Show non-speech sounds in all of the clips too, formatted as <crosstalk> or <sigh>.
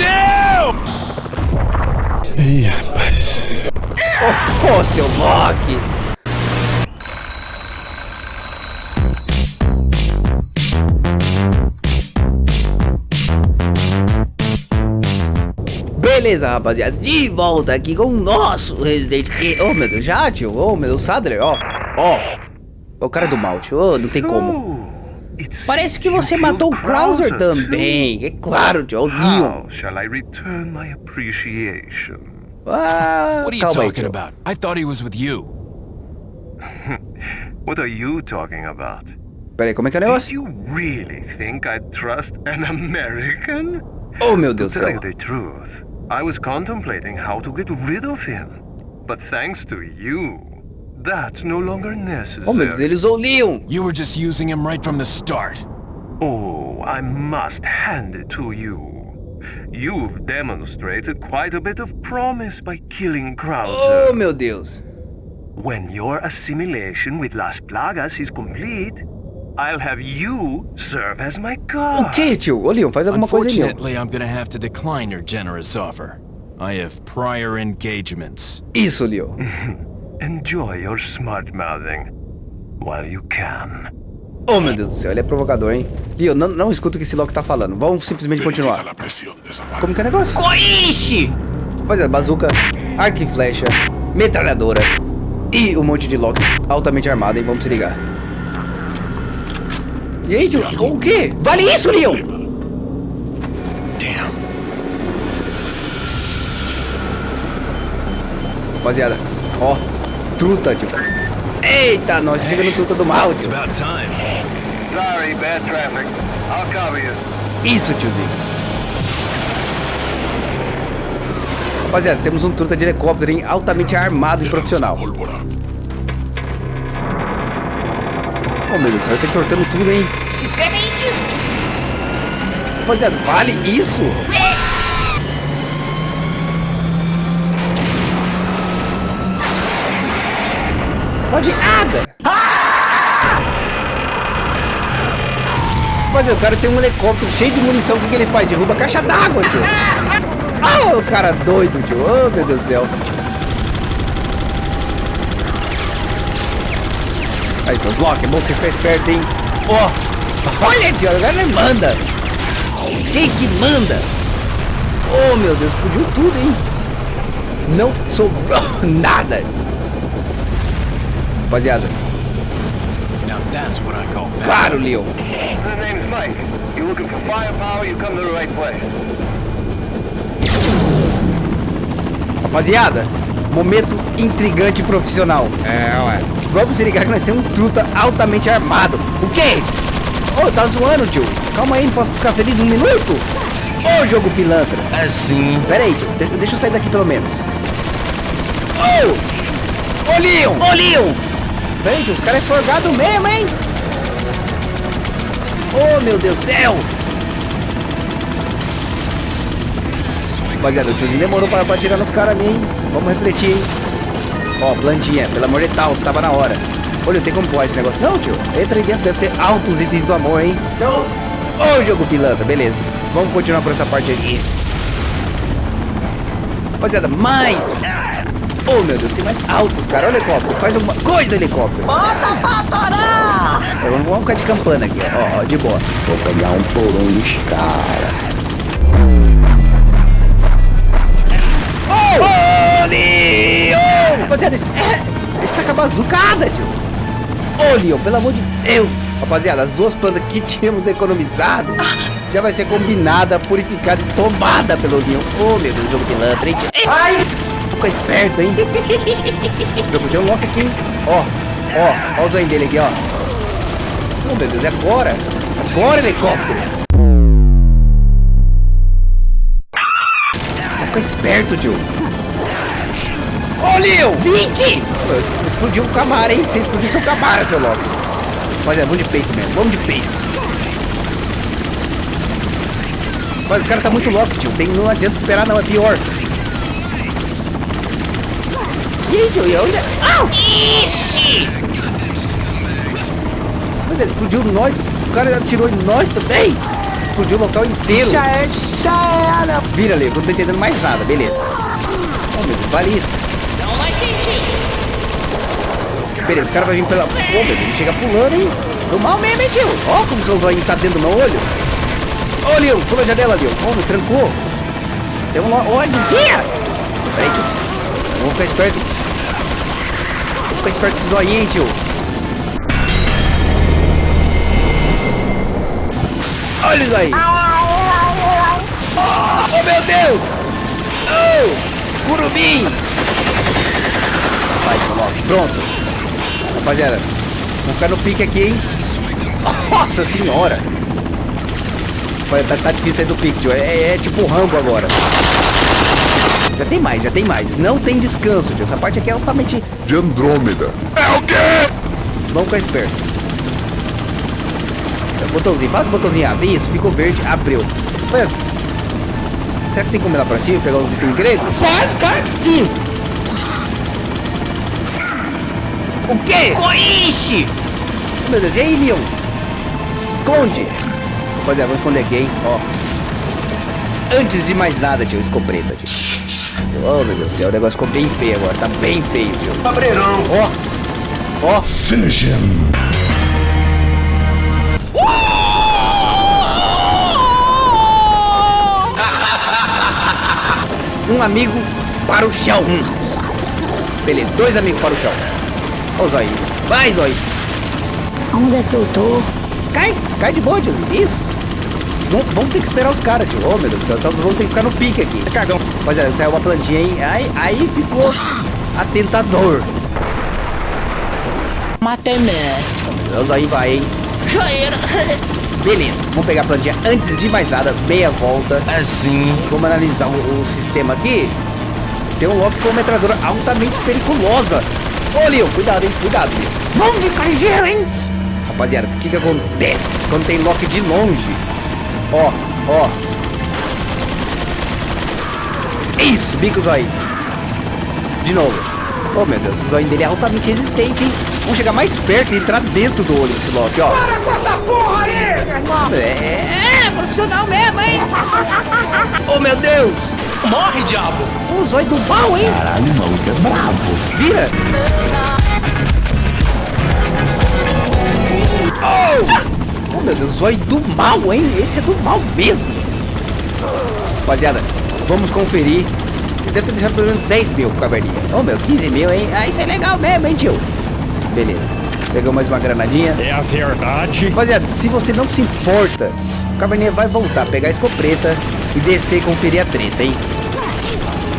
Fudeu! Ih, rapaz. Ô, oh, seu Loki! Beleza, rapaziada, de volta aqui com o nosso Resident Evil. Oh, meu Deus, já, tio? Oh, meu Deus, Sadler, ó. Ó. O cara do mal, tio. Oh, não tem como. Parece que você matou o Krauser também. É claro, tio. É o Leon. shall I return my appreciation? Ah, What are you calma talking about? I thought he was with you. <laughs> What are you talking about? Pera aí, como é que é o Did negócio? you really think I'd trust an American? Oh, meu Deus do tell céu. you the truth, I was contemplating how to get rid of him. But thanks to you, that's no longer necessary. Oh, meu Deus, ele usou o Leon. You were just using him right from the start. Oh, I must hand it to you. You've demonstrated quite a bit of promise by killing Krauser. Oh, meu Deus. When your assimilation with Las Plagas is complete, I'll have you serve as my O guard. que, tio? Ô, Leon, faz alguma coisa aí, Unfortunately, I'm gonna have to decline your generous offer. I have prior engagements. Isso, Leon. <laughs> Enjoy your smart mouthing while you can. Oh, meu Deus do céu, ele é provocador, hein? Leon, não, não escuta o que esse Loki tá falando. Vamos simplesmente continuar. Como que é o negócio? Coiche! Pois é, bazuca, arco e flecha, metralhadora e um monte de Loki altamente armado, hein? Vamos se ligar. E aí, tio? O quê? Vale isso, Leon! Damn. Rapaziada, ó, truta, tio. Eita, nós chegamos no truta do mal, tio. Sorry, bad traffic. I'll cover you. Isso, tiozinho. Rapaziada, temos um truta de helicóptero, hein? Altamente armado e profissional. Oh, meu Deus do céu, ele tá entortando tudo, hein? Se inscreve aí, tio! Rapaziada, vale isso? Rapaziada! Rapaziada, o cara tem um helicóptero cheio de munição, o que, que ele faz? Derruba caixa d'água, tio. Ah, o cara doido, tio. Oh, meu Deus do céu. Aí, seus Loki, é bom você ficar esperto, hein? Ó, olha, tio, agora ele manda. Quem que manda? Oh, meu Deus, explodiu tudo, hein? Não sobrou <laughs> nada. Rapaziada, Now that's what I call bad. claro, Leon. The name's Mike. You looking for firepower, you come to the right place. Rapaziada, momento intrigante e profissional. É, ué. Vamos se ligar que nós temos um truta altamente armado. O quê? Ô, tá zoando, tio. Calma aí, não posso ficar feliz um minuto? Ô, jogo pilantra. Assim. Pera aí, tio. De- deixa eu sair daqui pelo menos. Ô! Ô, Leon! Ô, Leon! Tio. Os caras é forgado mesmo, hein? Ô, meu Deus do céu! Rapaziada, o tiozinho demorou pra, pra tirar nos caras ali, hein? Vamos refletir, hein? Ó, plantinha, pelo amor de Deus, tava na hora. Olha, tem como pular esse negócio não, tio? Entra aí dentro, deve ter altos itens do amor, hein? Não! Ô, jogo pilantra, beleza. Vamos continuar por essa parte aqui. Rapaziada, mais! Oh, meu Deus, tem mais altos, cara. Olha o helicóptero, faz alguma coisa, helicóptero. Bota pra torar! É, Vamos, ficar de campana aqui, ó, ó, de boa. Vou pegar um porão dos caras. Ô, Leon! Rapaziada, esse, é, esse tá com a bazucada, tio. Ô, Leon, pelo amor de Deus. Rapaziada, as duas plantas que tínhamos economizado já vai ser combinada, purificada e tomada pelo Leon. Ô, meu Deus, jogo pilantra, hein? Ai! Fica esperto, hein? Tem um lock aqui? Ó, ó, ó o zoinho dele aqui, ó. Oh, meu Deus, é agora. Agora, helicóptero. Fica esperto, tio. Ô, Leon! 20! Explodiu o Camara, hein? Você explodiu seu Camara, seu Loki. Rapaziada, vamos de peito mesmo. Vamos de peito. Mas o cara tá muito louco, tio. Tem, não adianta esperar, não. É pior. E aí, tio? E onde? Au! Ixi! Ele explodiu nós. O cara atirou em nós também. explodiu o local inteiro. Já é, já era. Vira ali, eu não tô entendendo mais nada, beleza. Oh, meu Deus, vale isso. Beleza, esse cara vai vir pela... Oh, meu Deus, ele chega pulando, hein? Do mal mesmo, hein, tio? Ó, como seu zóio tá dentro do meu olho. Ô, Leon, pula a janela, Leon. Ó, me trancou. Tem um... Ó, desvia! Peraí, tio. Vamos ficar esperto. Ficar esperto com esse zóio, hein, tio? Olha isso aí. Oh, meu Deus! Oh! Vai, coloque. Pronto. Rapaziada, vamos ficar no pique aqui, hein? Nossa senhora! Tá, tá difícil sair do pique, tio. É, é, é tipo Rambo agora. Já tem mais, já tem mais. Não tem descanso, tio. Essa parte aqui é altamente... De Andrômeda. Vamos ficar esperto. É, Botãozinho, fala que o botãozinho abre. Isso, ficou verde, abriu. Mas, será que tem como ir lá pra cima e pegar uns itens grego? Certo, cara, sim. O quê? Koishi! Meu Deus, e aí, Leon? Esconde! Rapaziada, vamos esconder aqui, hein? Ó. Antes de mais nada, tio, escopeta, tio. Oh, meu Deus do céu, o negócio ficou bem feio agora. Tá bem feio, tio. Cabreirão. Ó. Ó. Finish him. <laughs> Um amigo para o chão. Beleza, dois amigos para o chão. Ó o Zói. Vai, Zói. Onde é que eu tô? Cai, cai de boa, tio. Isso. Vamos, vamos ter que esperar os caras, tio. Oh, meu Deus do céu. Então vamos ter que ficar no pique aqui. Cagão. Rapaziada, saiu uma plantinha, hein? Aí, aí ficou atentador. Matei mesmo. O Zói vai, hein? Já era. <laughs> Beleza, vamos pegar a plantinha antes de mais nada, meia volta. Assim. Vamos analisar o, o sistema aqui. Tem um Loki com uma metralhadora altamente periculosa. Ô, Leon, cuidado, hein? Cuidado, Leon. Vamos ficar ligeiro, hein? Rapaziada, o que que acontece quando tem Loki de longe? Ó, ó. Isso, bicos aí. De novo. Oh, meu Deus, o zóio dele é altamente resistente, hein? Vamos chegar mais perto e entrar dentro do olho desse Loki, ó. Para com essa porra aí, meu irmão! É, é profissional mesmo, hein? <laughs> Oh, meu Deus! Morre, diabo! O zóio do mal, hein? Caralho, o maluco é brabo. Vira! Oh! Meu Deus, zóio do mal, hein? Esse é do mal mesmo. Rapaziada, vamos conferir. Deve ter deixado pelo menos 10 mil caverninha. Oh, meu, 15 mil, hein? Ah, isso é legal mesmo, hein, tio? Beleza. Pegou mais uma granadinha. É a verdade. Rapaziada, se você não se importa, o Cabernet vai voltar, pegar a escopeta e descer e conferir a treta, hein?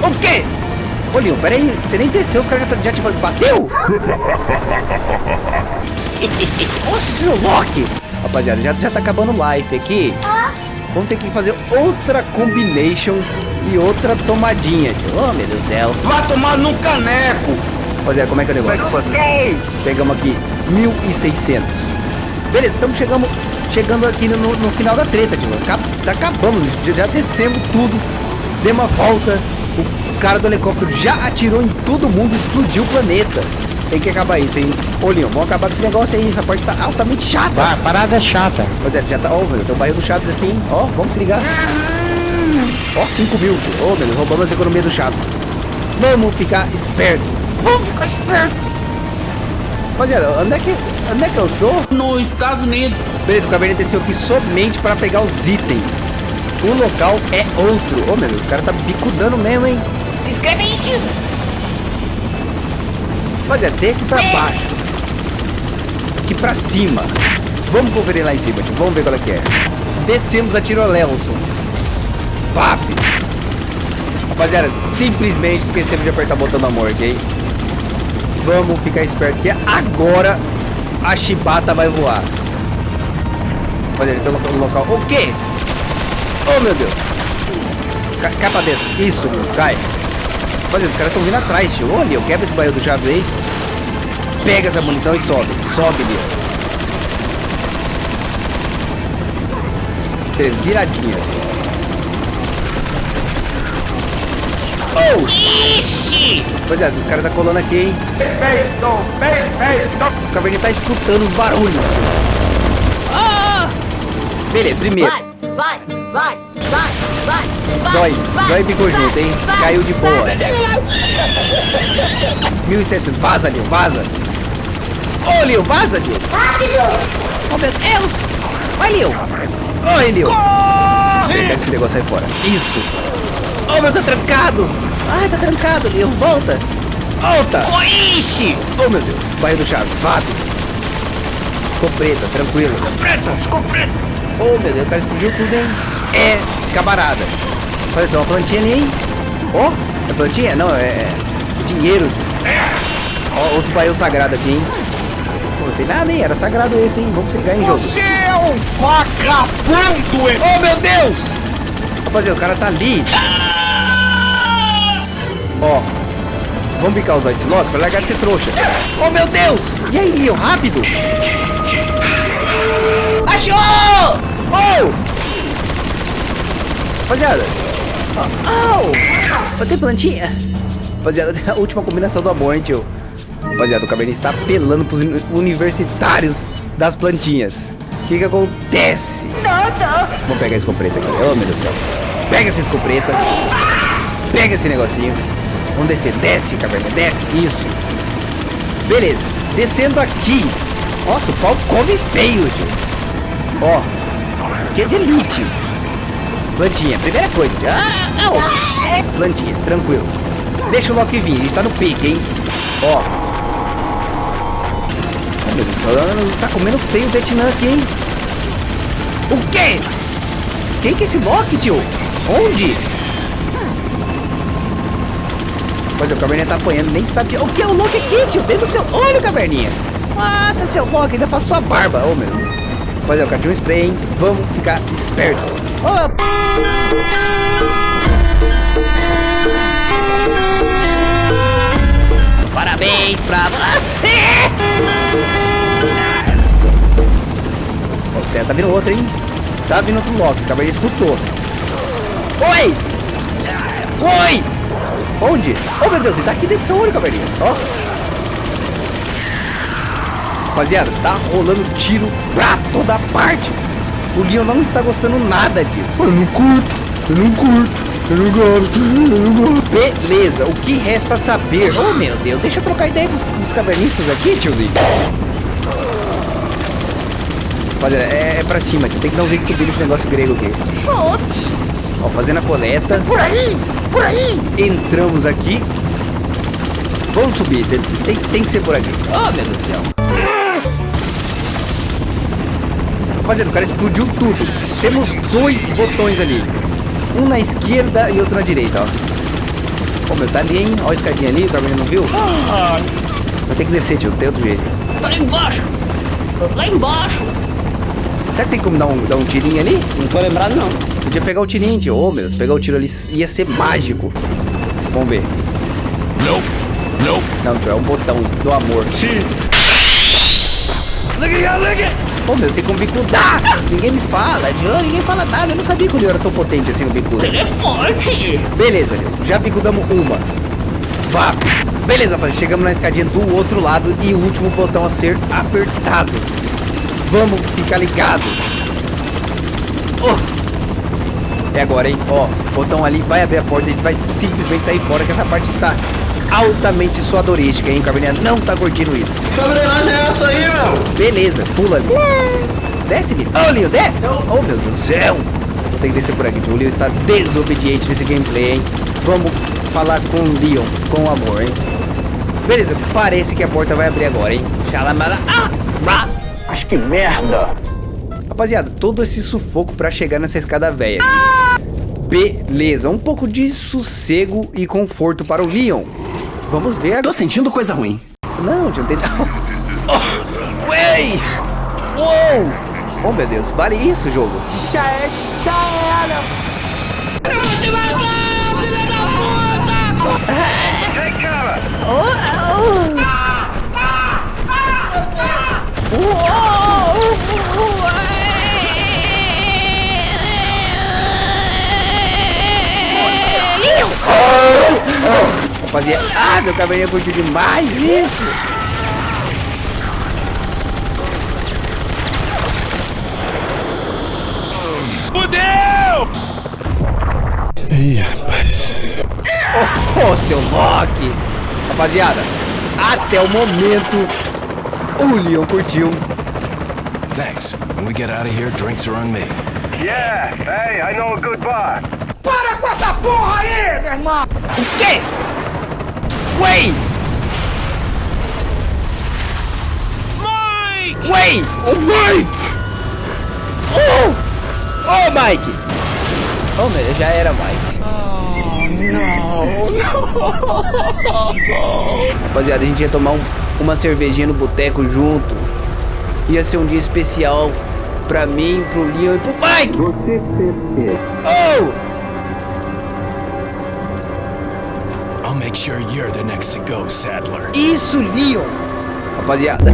O quê? Ô, Leon, peraí, você nem desceu, os caras já, já te bateu? Nossa, esse é o Loki! Rapaziada, já, já tá acabando o life aqui. Vamos ter que fazer outra combination e outra tomadinha, tio. Oh, meu Deus do céu. Vai tomar no caneco! Rapaziada, como é que é o negócio? Pegamos aqui 1.600. Beleza, estamos chegando, chegando aqui no, no final da treta, tio. Acab, tá acabando, já, descemos tudo. Demos uma volta. O cara do helicóptero já atirou em todo mundo, explodiu o planeta. Tem que acabar isso, hein? Ô, Leon, vamos acabar com esse negócio aí. Essa parte tá altamente chata. A parada é chata. Rapaziada, já tá... Ó, velho, tem o barril do Chaves aqui, hein? Ó, vamos se ligar. Ó, 5 mil. Ô, meu Deus, roubamos as economias do Chaves. Vamos ficar esperto. Vamos ficar esperto. Rapaziada, onde é que, onde é que eu tô? Nos Estados Unidos. Beleza, o Caverna desceu aqui somente para pegar os itens. O local é outro. Ô, meu Deus, o cara tá bicudando mesmo, hein? Se inscreve aí, tio. Rapaziada, tem aqui pra baixo. Aqui pra cima. Vamos conferir lá em cima, tio. Vamos ver qual é que é. Descemos a Tirolelson. Vap. Rapaziada, simplesmente esquecemos de apertar o botão da morte, hein? Vamos ficar esperto que agora a chibata vai voar. Rapaziada, tem um local... O quê? Oh, meu Deus. Cai, cai pra dentro. Isso, meu. Cai. Rapaziada, os caras estão vindo atrás, tio. Olha, eu quebro esse barril do Chaves aí. Pega essa munição e sobe. Sobe, Leo. Beleza, viradinha. Oh! Ixi! Rapaziada, os caras tá colando aqui, hein? O Caverninha tá escutando os barulhos. Ah! Beleza, primeiro. vai, vai, vai, vai, vai. Zói, vai, Zói ficou vai, junto, hein? vai, Caiu de boa. vai. 1700, vaza, Leo, vaza. Ô, Leo, vaza, Leo. Rápido! Oh, meu Deus. Vai, Leo. Oi, Leo. Pega esse negócio aí fora. Isso. Oh, meu, tá trancado. Ai, tá trancado, Leo. Volta. Volta. Ixi. Oh, meu Deus. Barril do Chaves, rápido. Escopeta, tranquilo. Escopeta, escopeta. Oh, meu Deus, o cara explodiu tudo, hein? É, camarada. Olha, tem uma plantinha ali, hein? Ó, oh, é plantinha? Não, é dinheiro. Ó, outro barril sagrado aqui, hein? Não tem nada, hein? Era sagrado esse, hein? Vamos chegar em jogo. Você é um vagabundo, hein? Oh, meu Deus! Rapaziada, o cara tá ali. Ó. Vamos picar os White Lock pra largar de ser trouxa. Oh, meu Deus! E aí, Leon, rápido! Achou! Oh! Rapaziada. Oh! oh. Tem plantinha? Rapaziada, <laughs> a última combinação do amor, hein, tio? Rapaziada, o Cabernet está apelando pros uni- universitários das plantinhas. O que que acontece? Vamos pegar a escopeta aqui. Oh, meu Deus do céu. Pega essa escopeta. Pega esse negocinho. Vamos descer. Desce, Cabernet. Desce. Isso. Beleza. Descendo aqui. Nossa, o pau come feio, tio. Ó. Que é de elite. Plantinha. Primeira coisa. Ah, au. Plantinha. Tranquilo. Deixa o Loki vir. A gente tá no pique, hein. Ó. Ai, meu Deus. Tá comendo feio o Vietnã aqui, hein. O quê? Quem que é esse Loki, tio? Onde? Pois é, o Caverninha tá apanhando, nem sabe. O que é o Loki aqui, tio? Dentro do seu olho, Caverninha. Nossa, seu Loki, ainda faz sua barba. Ô, meu. Pois é, o tinha um spray, hein? Vamos ficar esperto. Ô, Parabéns pra você! Ó, tá- tá vindo outro, hein? Tá vindo outro Loki, o Caverninha escutou. Oi! Oi! Onde? Oh meu Deus, ele tá aqui dentro do seu olho, Caverninha. Ó. Rapaziada, tá rolando tiro pra toda parte. O Leon não está gostando nada disso. Eu não curto, eu não curto, eu não gosto, eu não gosto. Beleza, o que resta saber? Oh meu Deus, deixa eu trocar ideia com os, cavernistas aqui, tiozinho. Rapaziada, é, é pra cima aqui, tem que dar um jeito de subir nesse negócio grego aqui. Ó, fazendo a coleta. Por aí, por aí. Entramos aqui. Vamos subir, tem, tem, tem que ser por aqui. Oh, meu Deus do céu. Rapaziada, o cara explodiu tudo. Temos dois botões ali. Um na esquerda e outro na direita, ó. Ô, meu, tá ali, hein? Ó a escadinha ali, o Carmen não viu? Vai ter que descer, tio, não tem outro jeito. Lá embaixo. Lá embaixo. Será que tem como dar um, dar um tirinho ali? Não tô lembrado, não. Podia pegar o tirinho, tio. Ô, meu, se pegar o tiro ali ia ser mágico. Vamos ver. Nope. Nope. Não, tio, é um botão do amor. Ô, meu, tem como bicudar. Ninguém me fala, tio. Ninguém fala nada. Eu não sabia que o Leo era tão potente assim no bicudo. Ele é forte. Beleza, Leo. Já bicudamos uma. Vá. Beleza, rapaz. Chegamos na escadinha do outro lado e o último botão a ser apertado. Vamos ficar ligado. Oh. É agora, hein? Ó, botão ali vai abrir a porta e a gente vai simplesmente sair fora, que essa parte está altamente suadorística, hein? O Cabernet não tá curtindo isso. Que embreagem é essa aí, meu? Beleza, pula ali. Desce, Leo. Ô, Leo, desce. Oh, meu Deus do céu. Vou ter que descer por aqui. O Leo está desobediente nesse gameplay, hein? Vamos falar com o Leon, com amor, hein? Beleza, parece que a porta vai abrir agora, hein? Xalamala. Ah! Bah! Mas que merda! Rapaziada, todo esse sufoco pra chegar nessa escada velha. Beleza, um pouco de sossego e conforto para o Leon. Vamos ver. Tô sentindo coisa ruim. Não, tio, não tem. Oh, Ué! Uou! Oh, meu Deus, vale isso, jogo? Já é, já era. Rapaziada, ah, meu cabelinho curtiu demais isso. Fudeu! Ih, rapaz. Ô, seu Loki! Rapaziada, até o momento, o Leon curtiu. Thanks. When we get out of here, drinks are on me. Yeah, hey, I know a good bar. Para com essa porra aí, meu irmão! O quê? Wait! Mike! Wait! Oh, Mike! Oh! Oh, Mike! Oh, meu, já era Mike. <laughs> Rapaziada, a gente ia tomar um- uma cervejinha no boteco junto. Ia ser um dia especial pra mim, pro Leon e pro Mike! Oh! I'll make sure you're the next to go, Sadler. Isso, Leon! Rapaziada,